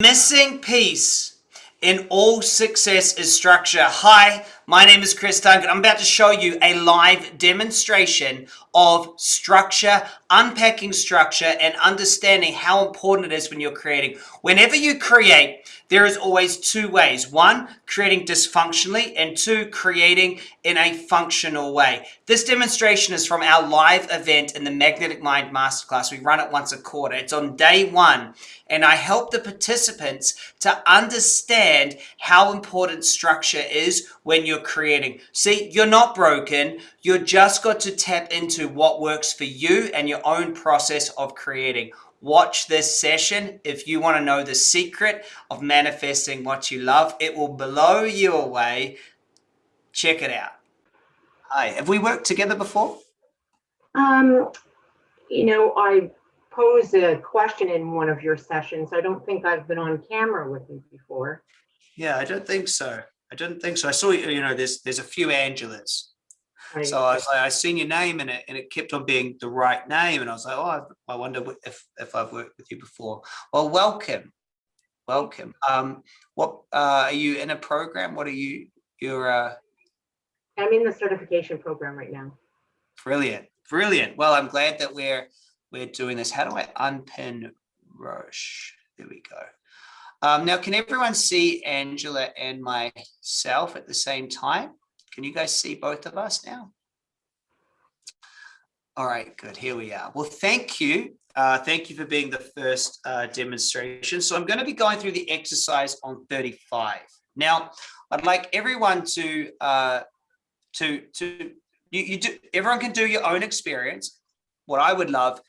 Missing piece in all success is structure. Hi, my name is Chris Duncan. I'm about to show you a live demonstration of structure, unpacking structure, and understanding how important it is when you're creating. Whenever you create, there is always two ways. One, creating dysfunctionally, and two, creating in a functional way. This demonstration is from our live event in the Magnetic Mind Masterclass. We run it once a quarter. It's on day one, and I help the participants to understand how important structure is when you're creating. See, you're not broken. You're just got to tap into what works for you and your own process of creating watch this session if you want to know the secret of manifesting what you love. It will blow you away. Check it out. Hi, have we worked together before? Um, you know, I posed a question in one of your sessions. I don't think I've been on camera with you before. Yeah, I don't think so. I didn't think so. I saw you you know there's there's a few Angelas. So I was like, I seen your name and it, and it kept on being the right name. And I was like, oh, I wonder if, if I've worked with you before. Well, welcome. Welcome. Um, what uh, are you in a program? What are you, you're uh... I'm in the certification program right now. Brilliant. Brilliant. Well, I'm glad that we're, we're doing this. How do I unpin Roche? There we go. Um, now, can everyone see Angela and myself at the same time? Can you guys see both of us now? All right, good. Here we are. Well, thank you. Uh, thank you for being the first uh, demonstration. So I'm going to be going through the exercise on 35. Now, I'd like everyone to, uh, to, to you, you do, everyone can do your own experience. What I would love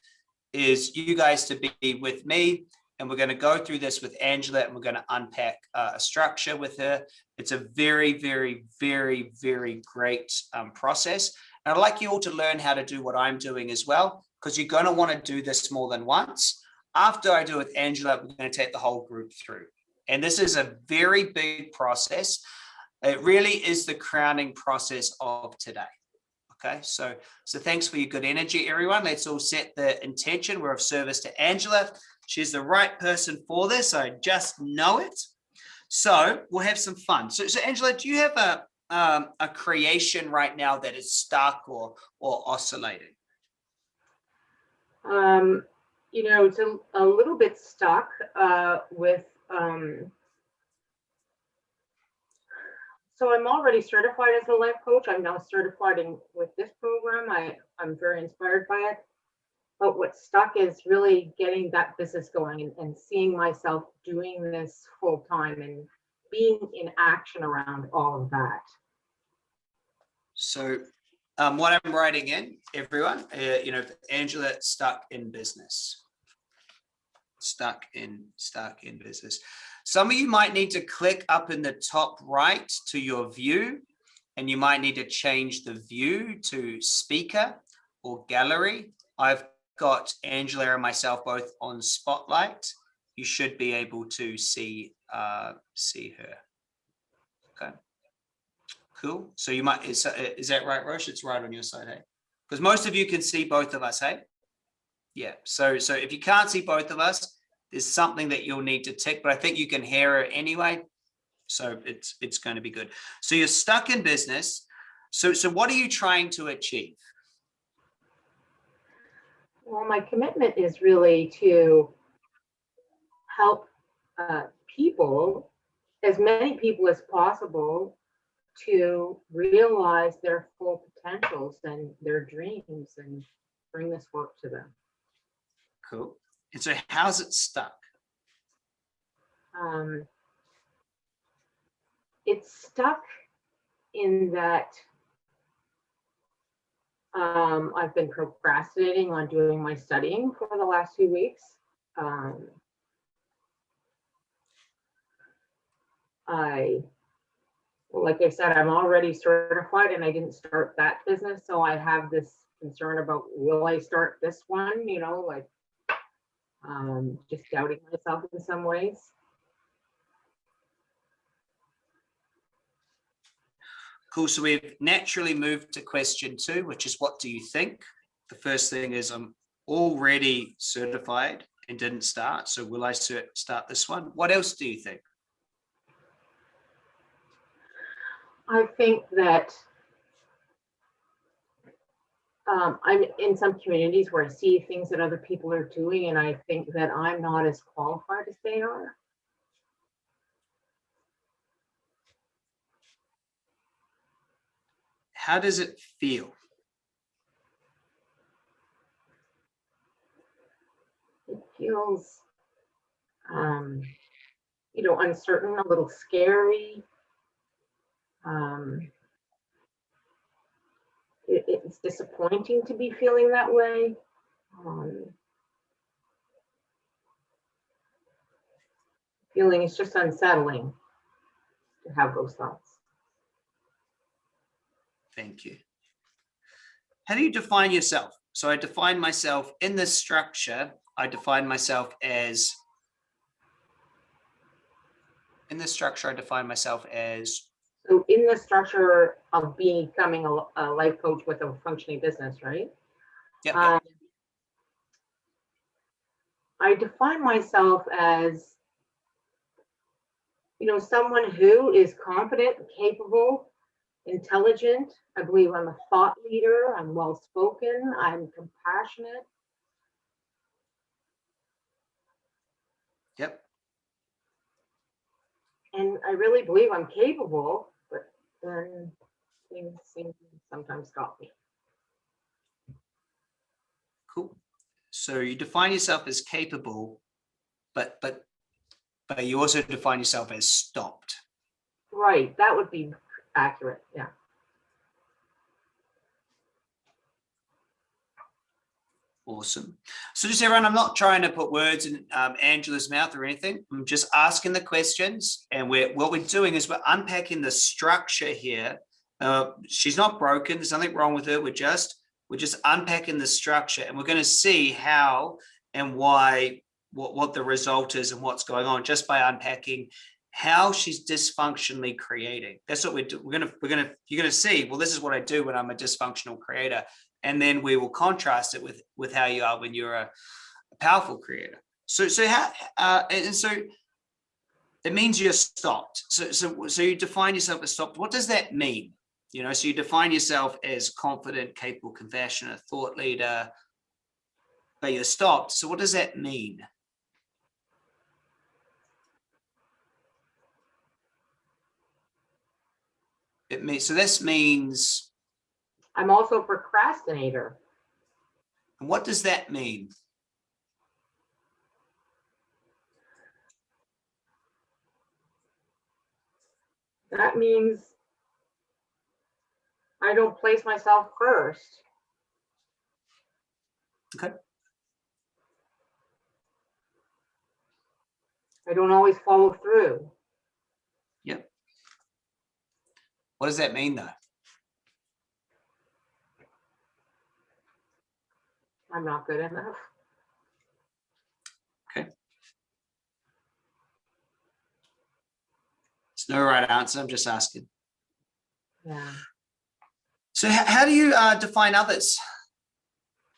is you guys to be with me and we're going to go through this with Angela and we're going to unpack uh, a structure with her. It's a very, very, very, very great um, process. And I'd like you all to learn how to do what I'm doing as well, because you're going to want to do this more than once. After I do it with Angela, we're going to take the whole group through. And this is a very big process. It really is the crowning process of today. Okay, so so thanks for your good energy, everyone. Let's all set the intention. We're of service to Angela. She's the right person for this. I just know it. So we'll have some fun. So, so Angela, do you have a um, a creation right now that is stuck or or oscillating? Um, you know, it's a, a little bit stuck uh, with. Um, so I'm already certified as a life coach. I'm now certified in with this program. I I'm very inspired by it. But what's stuck is really getting that business going and, and seeing myself doing this full time and being in action around all of that. So um, what I'm writing in, everyone, uh, you know, Angela stuck in business. Stuck in, stuck in business. Some of you might need to click up in the top right to your view, and you might need to change the view to speaker or gallery. I've got Angela and myself both on Spotlight, you should be able to see uh, see her. Okay, cool. So you might is is that right, Roche? It's right on your side, hey? Because most of you can see both of us, hey? Yeah. So so if you can't see both of us, there's something that you'll need to tick, but I think you can hear her anyway. So it's it's going to be good. So you're stuck in business. So so what are you trying to achieve? Well, my commitment is really to help uh, people, as many people as possible, to realize their full potentials and their dreams and bring this work to them. Cool. And so how's it stuck? Um, it's stuck in that um, I've been procrastinating on doing my studying for the last few weeks. Um, I, like I said, I'm already certified and I didn't start that business. So I have this concern about, will I start this one? You know, like um, just doubting myself in some ways. Cool. So we've naturally moved to question two, which is what do you think? The first thing is I'm already certified and didn't start. So will I start this one? What else do you think? I think that um, I'm in some communities where I see things that other people are doing and I think that I'm not as qualified as they are. How does it feel? It feels, um, you know, uncertain, a little scary. Um, it, it's disappointing to be feeling that way. Um, feeling it's just unsettling to have those thoughts. Thank you. How do you define yourself? So I define myself in this structure. I define myself as in this structure, I define myself as So in the structure of becoming a, a life coach with a functioning business, right? yeah, yeah, Um, I define myself as, you know, someone who is confident, capable, intelligent. I believe I'm a thought leader. I'm well-spoken. I'm compassionate. yep. And I really believe I'm capable, but then things seem to sometimes stop me. Cool. So you define yourself as capable, but but but you also define yourself as stopped. Right, that would be accurate, yeah. Awesome. So just everyone, I'm not trying to put words in um, Angela's mouth or anything. I'm just asking the questions and we're what we're doing is we're unpacking the structure here. Uh, she's not broken. There's nothing wrong with her. We're just we're just unpacking the structure and we're going to see how and why what, what the result is and what's going on just by unpacking how she's dysfunctionally creating. That's what we're do. We're gonna we're gonna you're gonna see. Well, this is what I do when I'm a dysfunctional creator and then we will contrast it with with how you are when you're a, a powerful creator so so how uh and so it means you're stopped so so so you define yourself as stopped what does that mean you know so you define yourself as confident capable compassionate thought leader but you're stopped so what does that mean it means so this means I'm also a procrastinator. And what does that mean That means I don't place myself first. Okay. I don't always follow through. What does that mean though I'm not good enough. Okay. It's no right answer. I'm just asking. Yeah. So how do you uh, define others?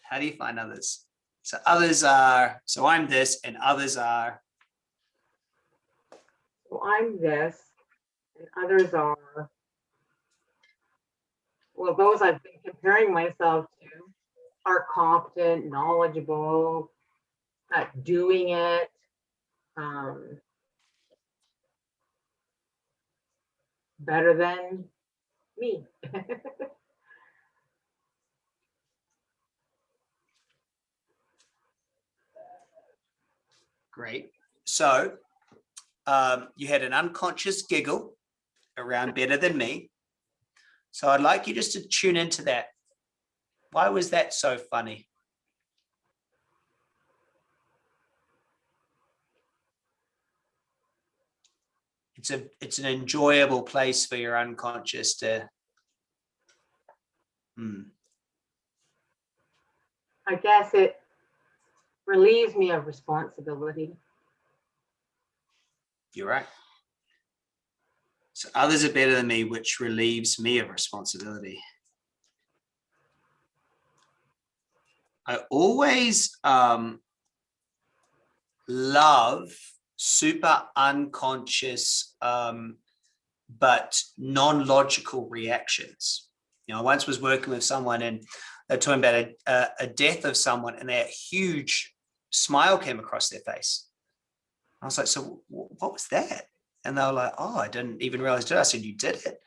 How do you find others? So others are, so I'm this and others are, So I'm this and others are. Well, those I've been comparing myself to are competent, knowledgeable, at doing it. Um, better than me. great. So um, you had an unconscious giggle around better than me. So I'd like you just to tune into that. Why was that so funny? It's a it's an enjoyable place for your unconscious to Hmm. I guess it relieves me of responsibility. You're right. So others are better than me, which relieves me of responsibility. I always, um, love super unconscious, um, but non-logical reactions. You know, I once was working with someone and they're talking about a, a, a death of someone and that huge smile came across their face. I was like, so what was that? And they were like, oh, I didn't even realize it. I said, you did it.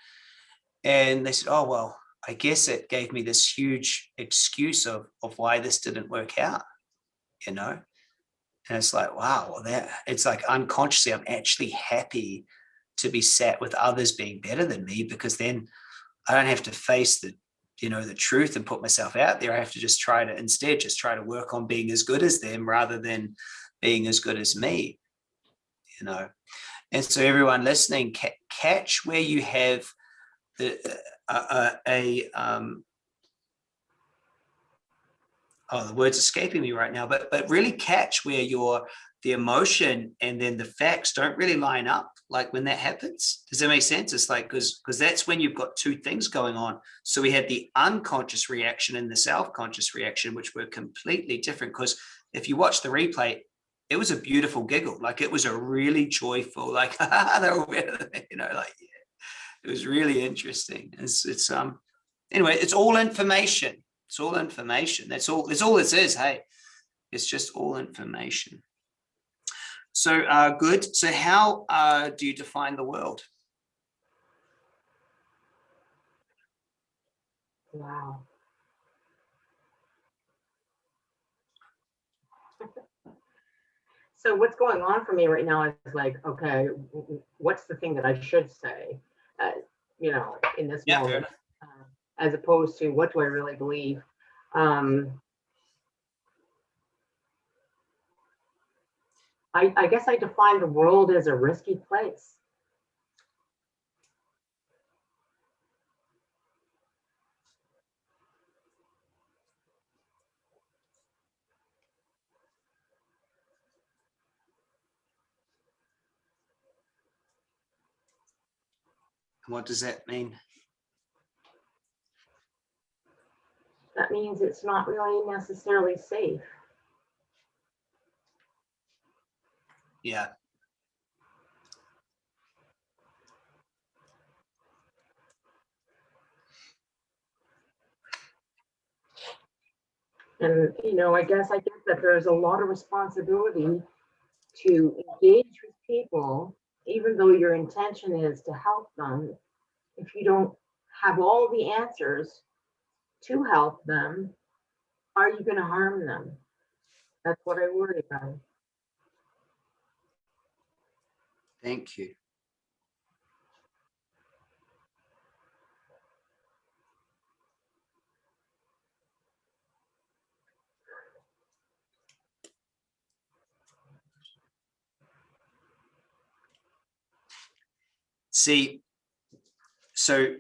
And they said, oh, well, I guess it gave me this huge excuse of, of why this didn't work out, you know? And it's like, wow, well, that it's like unconsciously, I'm actually happy to be sat with others being better than me because then I don't have to face the, you know, the truth and put myself out there. I have to just try to instead just try to work on being as good as them rather than being as good as me, you know. And so everyone listening, ca catch where you have the, uh, uh, a, um, oh, the word's escaping me right now, but, but really catch where your, the emotion and then the facts don't really line up. Like when that happens, does that make sense? It's like, cause, cause that's when you've got two things going on. So we had the unconscious reaction and the self-conscious reaction, which were completely different. Cause if you watch the replay, it was a beautiful giggle. Like it was a really joyful, like, they're all better, you know, like, yeah. it was really interesting. It's, it's, um, anyway, it's all information. It's all information. That's all, that's all this is. Hey, it's just all information. So uh, good. So how uh, do you define the world? Wow. So what's going on for me right now is like, okay, what's the thing that I should say, uh, you know, in this Yeah, moment, uh, as opposed to what do I really believe? Um, I, I guess I define the world as a risky place. What does that mean? That means it's not really necessarily safe. Yeah. And, you know, I guess I get that there's a lot of responsibility to engage with people, even though your intention is to help them. If you don't have all the answers to help them, are you going to harm them? That's what I worry about. Thank you. See, so,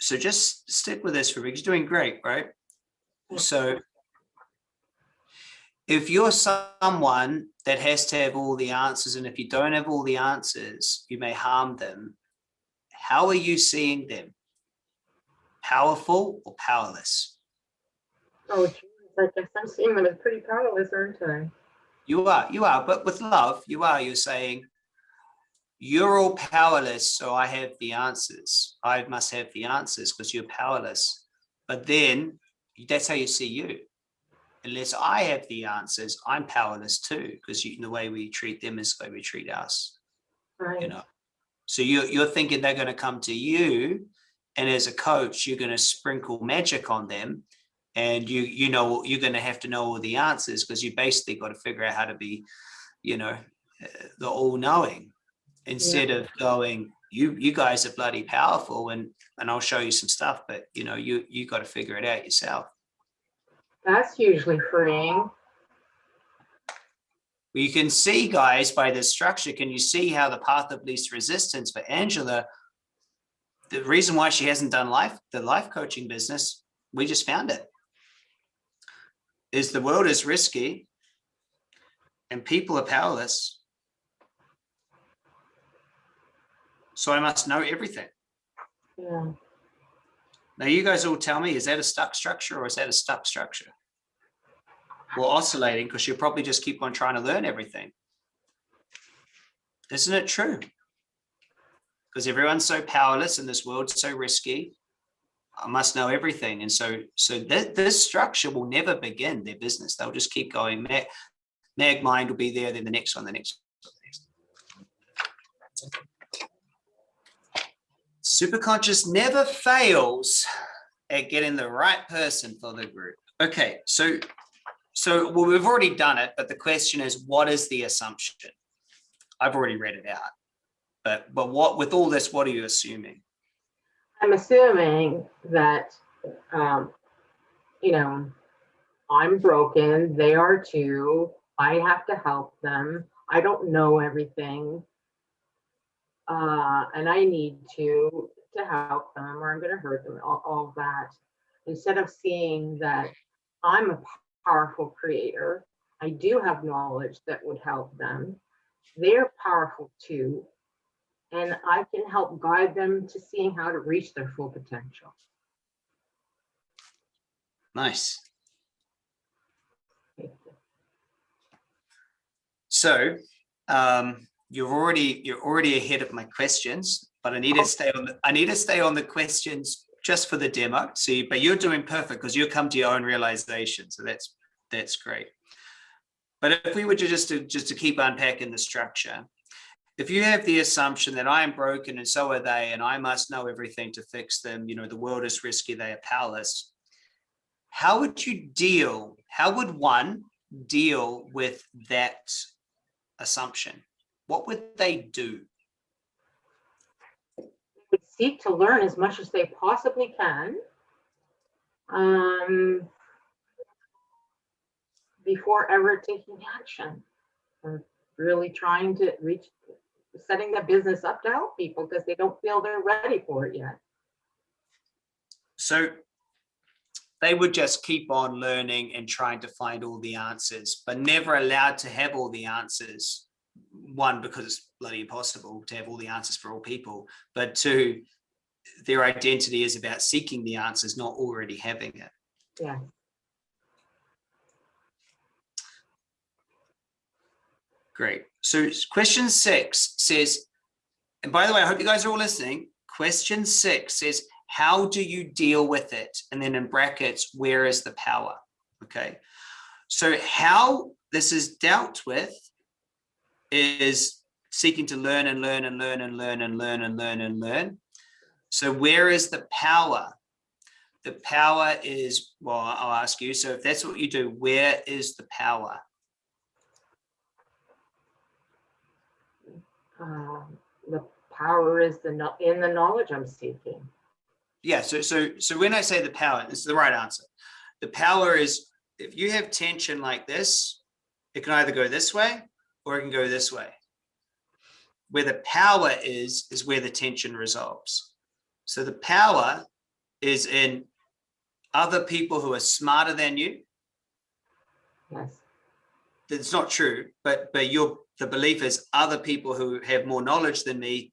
so just stick with this for me. You're doing great, right? So if you're someone that has to have all the answers, and if you don't have all the answers, you may harm them. How are you seeing them? Powerful or powerless? Oh, geez, I guess I'm seeing them as pretty powerless, aren't I? You are, you are, but with love, you are, you're saying, you're all powerless, so I have the answers. I must have the answers because you're powerless. But then that's how you see you. Unless I have the answers, I'm powerless too, because the way we treat them is the way we treat us, Right. you know. So you're, you're thinking they're going to come to you and as a coach, you're going to sprinkle magic on them and you, you know, you're going to have to know all the answers because you basically got to figure out how to be, you know, uh, the all knowing instead of going, you, you guys are bloody powerful and, and I'll show you some stuff, but you know, you, you got to figure it out yourself. That's hugely freeing. You can see guys by this structure, can you see how the path of least resistance for Angela, the reason why she hasn't done life, the life coaching business, we just found it, is the world is risky and people are powerless. So I must know everything. Yeah. Now you guys all tell me, is that a stuck structure or is that a stuck structure? or oscillating because you'll probably just keep on trying to learn everything. Isn't it true? Because everyone's so powerless and this world's so risky. I must know everything. And so, so th this structure will never begin their business. They'll just keep going. Mag, mag mind will be there, then the next one, the next one. the next Superconscious never fails at getting the right person for the group. Okay, so so well, we've already done it, but the question is, what is the assumption? I've already read it out, but but what with all this, what are you assuming? I'm assuming that, um, you know, I'm broken, they are too. I have to help them. I don't know everything. Uh, and I need to, to help them or I'm gonna hurt them, all, all that. Instead of seeing that I'm a powerful creator, I do have knowledge that would help them. They're powerful too. And I can help guide them to seeing how to reach their full potential. Nice. So um, you're already you're already ahead of my questions, but I need to oh. stay on. The, I need to stay on the questions just for the demo. See, but you're doing perfect because you come to your own realization. So that's that's great. But if we were to just to just to keep unpacking the structure, if you have the assumption that I am broken and so are they, and I must know everything to fix them, you know, the world is risky, they are powerless. How would you deal? How would one deal with that assumption? What would they do? They would seek to learn as much as they possibly can. Um, before ever taking action. Or really trying to reach, setting the business up to help people because they don't feel they're ready for it yet. So they would just keep on learning and trying to find all the answers, but never allowed to have all the answers. One, because it's bloody impossible to have all the answers for all people, but two, their identity is about seeking the answers, not already having it. Yeah. Great. So question six says, and by the way, I hope you guys are all listening. Question six says, how do you deal with it? And then in brackets, where is the power? Okay. So how this is dealt with is seeking to learn and learn and learn and learn and learn and learn and learn. So where is the power? The power is, well, I'll ask you. So if that's what you do, where is the power? Um, the power is the in the knowledge I'm seeking. Yeah, so so so when I say the power, this is the right answer. The power is if you have tension like this, it can either go this way or it can go this way. Where the power is, is where the tension resolves. So the power is in other people who are smarter than you. Yes. That's not true, but but your the belief is other people who have more knowledge than me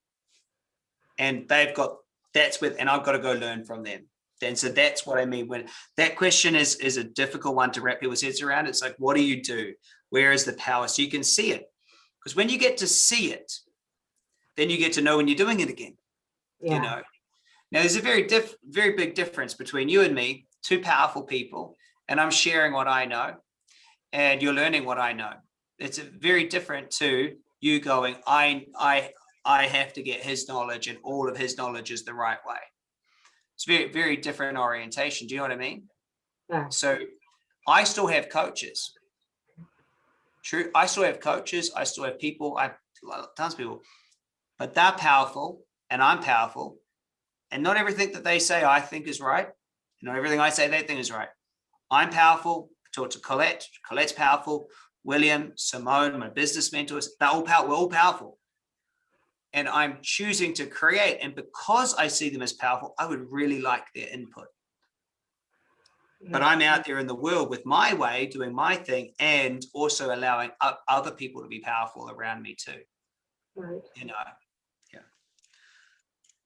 and they've got that's with and I've got to go learn from them. And so that's what I mean when that question is is a difficult one to wrap people's heads around. It's like, what do you do? Where is the power? So you can see it. Because when you get to see it, then you get to know when you're doing it again. Yeah. You know. Now there's a very diff very big difference between you and me, two powerful people, and I'm sharing what I know, and you're learning what I know. It's very different to you going, I I I have to get his knowledge and all of his knowledge is the right way. It's very, very different orientation. Do you know what I mean? Yeah. So I still have coaches. True. I still have coaches. I still have people. I tons of people, but they're powerful and I'm powerful. And not everything that they say I think is right. Not everything I say they think is right. I'm powerful. I Talk to Colette. Colette's powerful. William, Simone, my business mentors, they're all powerful. We're all powerful and I'm choosing to create. And because I see them as powerful, I would really like their input. But I'm out there in the world with my way, doing my thing, and also allowing other people to be powerful around me too. Right. You know, yeah.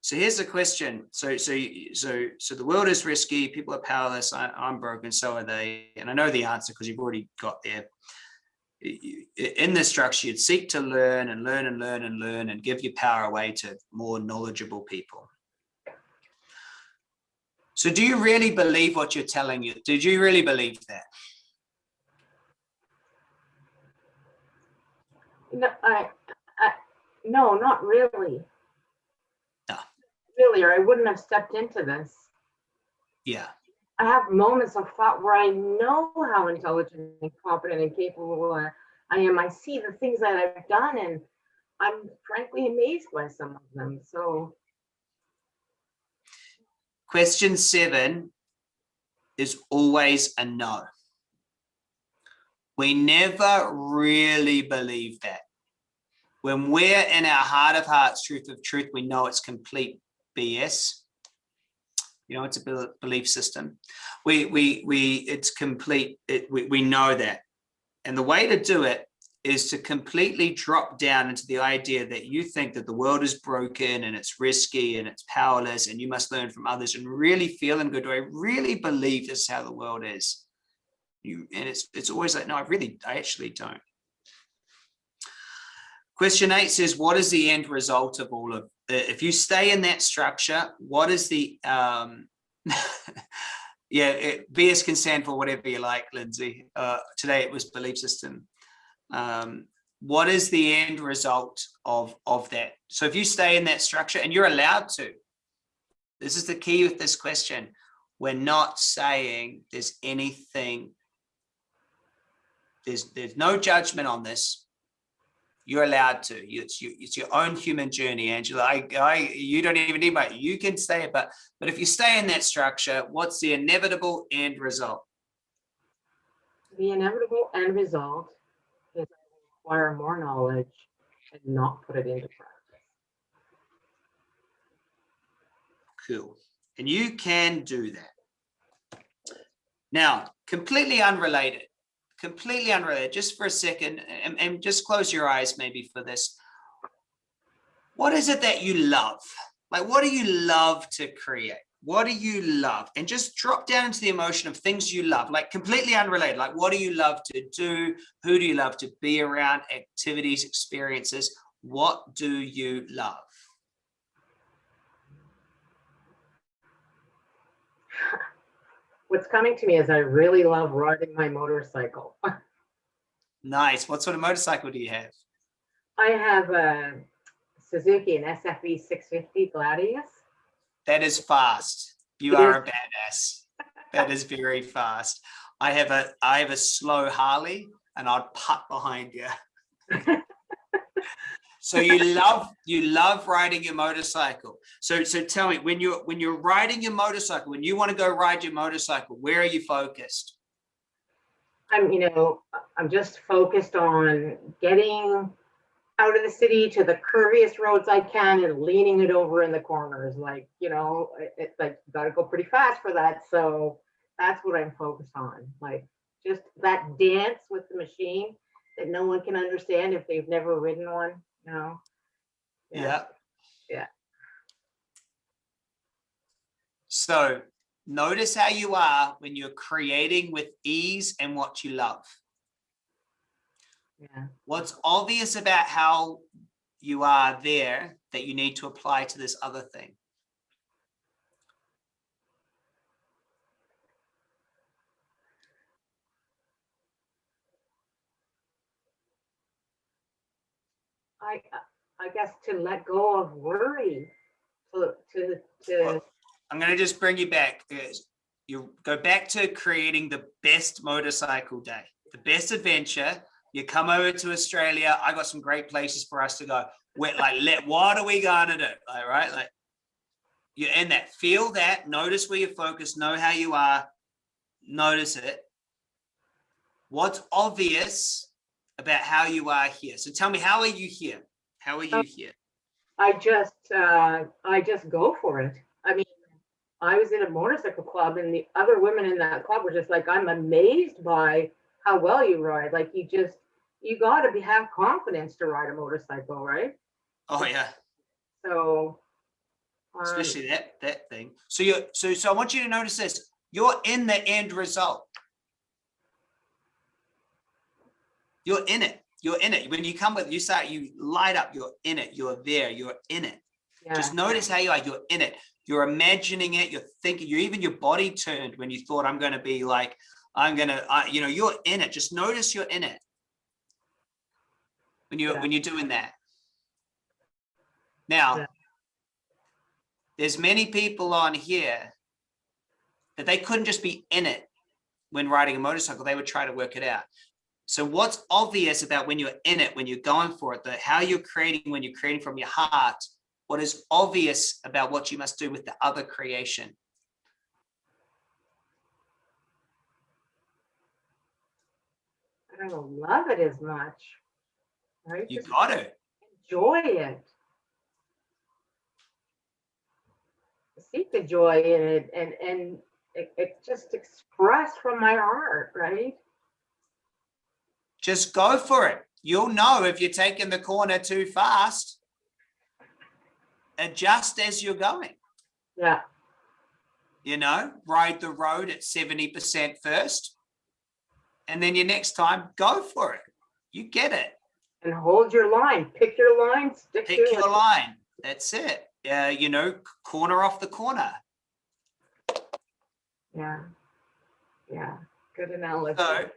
So here's the question. So, so, so, so the world is risky. People are powerless. I, I'm broken. So are they. And I know the answer because you've already got there. In this structure, you'd seek to learn and learn and learn and learn and give your power away to more knowledgeable people. So do you really believe what you're telling you? Did you really believe that? No, I, I, no, not really. No. Really, or I wouldn't have stepped into this. Yeah. I have moments of thought where I know how intelligent and competent and capable I I am. I see the things that I've done and I'm frankly amazed by some of them. So, Question seven is always a no. We never really believe that. When we're in our heart of hearts, truth of truth, we know it's complete BS. You know, it's a belief system. We, we, we, it's complete, it, we, we know that. And the way to do it is to completely drop down into the idea that you think that the world is broken and it's risky and it's powerless and you must learn from others and really feel and go, do I really believe this is how the world is? You, and it's, it's always like, no, I really, I actually don't. Question eight says, what is the end result of all of, if you stay in that structure, what is the, um, yeah, it, BS can stand for whatever you like, Lindsay. Uh, today it was belief system um, what is the end result of of that? So if you stay in that structure and you're allowed to this is the key with this question. We're not saying there's anything there's there's no judgment on this. You're allowed to. It's it's your own human journey angela. I i you don't even need my you can stay but but if you stay in that structure what's the inevitable end result? The inevitable end result acquire more knowledge and not put it into practice. Cool. And you can do that. Now, completely unrelated, completely unrelated, just for a second, and, and just close your eyes maybe for this. What is it that you love? Like, what do you love to create? What do you love? And just drop down into the emotion of things you love, like completely unrelated. Like, what do you love to do? Who do you love to be around? Activities, experiences. What do you love? What's coming to me is I really love riding my motorcycle. Nice. What sort of motorcycle do you have? I have a Suzuki, an SFV 650 Gladius. That is fast. You are a badass. That is very fast. I have a I have a slow Harley and I'd putt behind you. So you love you love riding your motorcycle. So so tell me when you're when you're riding your motorcycle, when you want to go ride your motorcycle, where are you focused? I'm, you know, I'm just focused on getting out of the city to the curviest roads I can and leaning it over in the corners. Like, you know, it- it's like, gotta go pretty fast for that. So that's what I'm focused on. Like, just that dance with the machine that no one can understand if they've never ridden one, you know? Yeah. Yeah. So notice how you are when you're creating with ease and what you love. Yeah. What's obvious about how you are there that you need to apply to this other thing? I, I guess to let go of worry, to, to, to, Well, I'm going to just bring you back. You go back to creating the best motorcycle day, the best adventure. You come over to Australia. I got some great places for us to go. We're like, let, what are we going to do? Like, right? Like, you're in that. Feel that. Notice where you're focused. Know how you are. Notice it. What's obvious about how you are here? So tell me, how are you here? How are you Um, here? I just, uh, I just go for it. I mean, I was in a motorcycle club and the other women in that club were just like, I'm amazed by how well you ride. Like you just, you gotta be, have confidence to ride a motorcycle, right? Oh yeah. So Um, especially that, that thing. So you're, so, so I want you to notice this, you're in the end result. You're in it. You're in it. When you come with, you start, you light up, you're in it. You're there. You're in it. yeah, Just notice how you are. You're in it. You're imagining it. You're thinking. You're even your body turned when you thought I'm going to be like I'm going to. Uh, you know, you're in it. Just notice you're in it when you Yeah. when you're doing that. Now, Yeah. there's many people on here that they couldn't just be in it when riding a motorcycle. They would try to work it out. So what's obvious about when you're in it, when you're going for it, that how you're creating when you're creating from your heart, what is obvious about what you must do with the other creation? I don't love it as much. Right? You Just got it. enjoy it. Seek the joy in it and, and it, it just express from my heart, right? Just go for it. You'll know if you're taking the corner too fast. Adjust as you're going. Yeah, you know, ride the road at 70% first. And then your next time, go for it. You get it. and hold your line, pick your line, stick to Pick your it. line. That's it. Uh, you know, corner off the corner. Yeah, yeah, good analogy. So,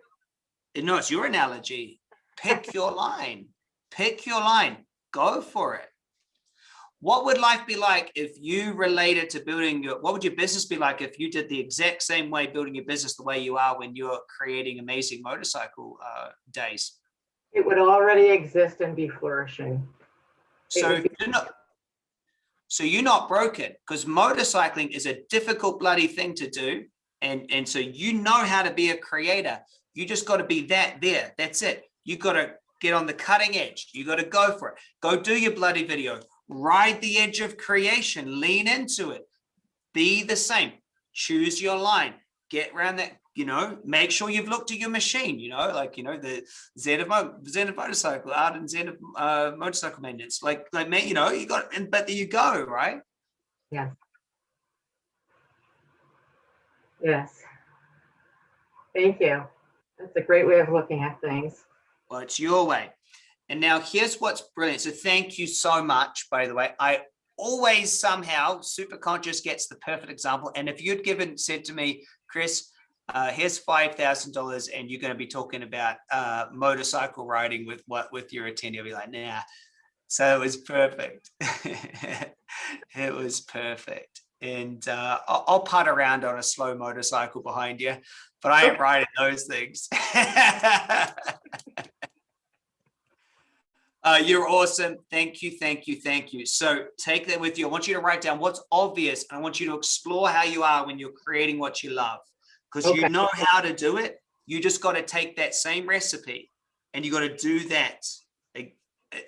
no, it's your analogy. Pick your line. Pick your line. Go for it. What would life be like if you related to building your, what would your business be like if you did the exact same way building your business the way you are when you're creating amazing motorcycle uh, days? It would already exist and be flourishing. It So you're not, so you're not broken because motorcycling is a difficult bloody thing to do. And, and so you know how to be a creator. You just got to be that there. That's it. You got to get on the cutting edge. You got to go for it. Go do your bloody video. Ride the edge of creation. Lean into it. Be the same. Choose your line. Get around that. You know, make sure you've looked at your machine. You know, like you know the Zenith, Mo Zenith motorcycle out and Zenith uh, motorcycle maintenance. Like, like man, you know, you got, and but there you go, right? Yes. Yes. Thank you. That's a great way of looking at things. Well, it's your way. And now here's what's brilliant. So thank you so much, by the way. I always somehow super conscious gets the perfect example. And if you'd given said to me, Chris, uh, here's five thousand dollars, and you're going to be talking about uh, motorcycle riding with what with your attendee, I'll be like, nah. So it was perfect. it was perfect. And uh, I'll, I'll putt around on a slow motorcycle behind you, but I ain't riding those things. Uh, you're awesome. Thank you, thank you, thank you. So take that with you. I want you to write down what's obvious. And I want you to explore how you are when you're creating what you love. Because you know how to do it. You just got to take that same recipe and you got to do that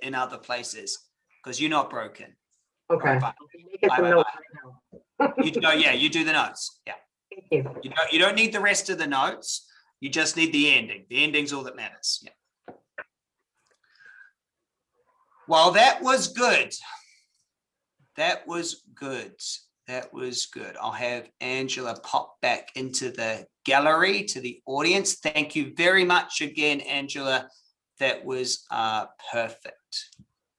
in other places because you're not broken. Okay. Bye. Make it Bye, bye, bye. You know, yeah, you do the notes. Yeah. Thank you. You don't, you don't need the rest of the notes. You just need the ending. The ending's all that matters. Yeah. Well, that was good. That was good. That was good. I'll have Angela pop back into the gallery to the audience. Thank you very much again, Angela. That was uh, perfect.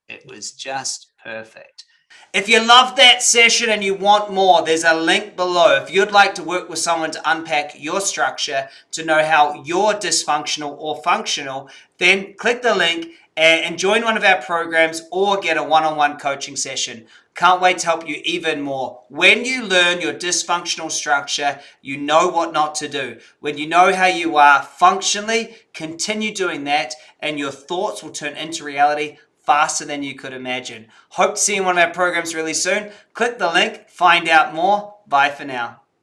It was just perfect. If you love that session and you want more, there's a link below. If you'd like to work with someone to unpack your structure to know how you're dysfunctional or functional, then click the link and join one of our programs or get a one-on-one coaching session. Can't wait to help you even more. When you learn your dysfunctional structure, you know what not to do. When you know how you are functionally, continue doing that and your thoughts will turn into reality faster than you could imagine. Hope to see you in one of our programs really soon. Click the link, find out more. Bye for now.